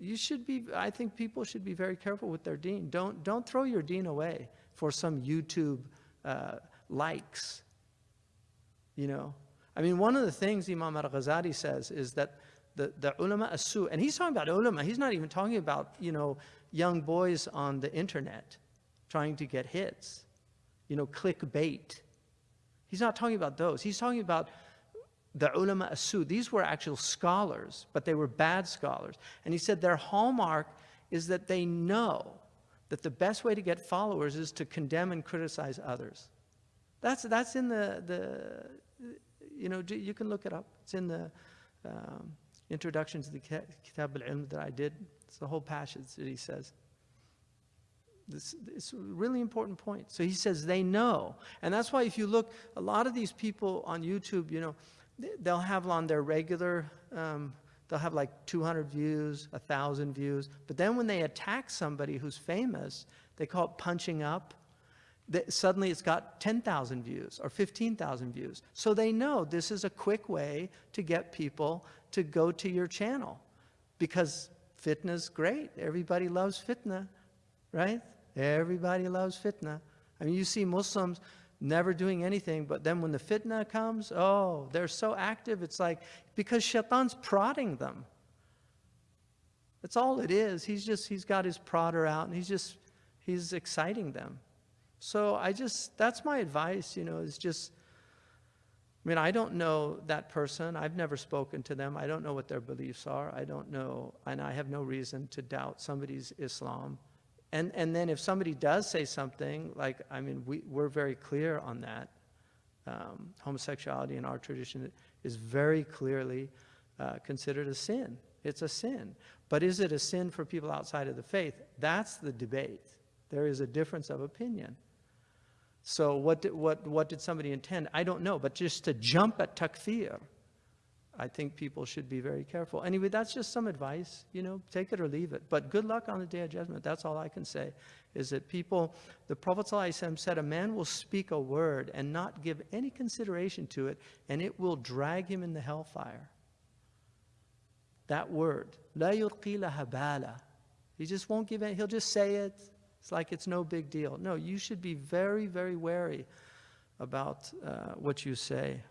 you should be, I think people should be very careful with their deen. Don't, don't throw your deen away for some YouTube uh, likes, you know. I mean, one of the things Imam al-Ghazali says is that the, the ulama as-su, and he's talking about ulama, he's not even talking about, you know, young boys on the internet trying to get hits, you know, clickbait. He's not talking about those. He's talking about the ulama as-su. These were actual scholars, but they were bad scholars. And he said their hallmark is that they know that the best way to get followers is to condemn and criticize others. That's, that's in the, the, you know, you can look it up. It's in the um, introduction to the Kitab al-Ilm that I did. It's the whole passage that he says. This, it's a really important point. So he says they know. And that's why if you look, a lot of these people on YouTube, you know, they'll have on their regular, um, they'll have like 200 views, 1,000 views. But then when they attack somebody who's famous, they call it punching up. They, suddenly it's got 10,000 views or 15,000 views. So they know this is a quick way to get people to go to your channel because fitna's great. Everybody loves fitna, right? Everybody loves fitna. I mean, you see Muslims never doing anything, but then when the fitna comes, oh, they're so active. It's like, because shaitan's prodding them. That's all it is. He's just, he's got his prodder out and he's just, he's exciting them. So I just, that's my advice, you know, is just, I mean, I don't know that person. I've never spoken to them. I don't know what their beliefs are. I don't know, and I have no reason to doubt somebody's Islam. And, and then if somebody does say something, like, I mean, we, we're very clear on that. Um, homosexuality in our tradition is very clearly uh, considered a sin. It's a sin. But is it a sin for people outside of the faith? That's the debate. There is a difference of opinion. So what did, what, what did somebody intend? I don't know. But just to jump at takfir, I think people should be very careful. Anyway, that's just some advice, you know, take it or leave it. But good luck on the day of judgment. That's all I can say, is that people, the Prophet ﷺ said, a man will speak a word and not give any consideration to it, and it will drag him in the hellfire. That word, la yulqi bala. He just won't give it, he'll just say it. It's like it's no big deal. No, you should be very, very wary about uh, what you say.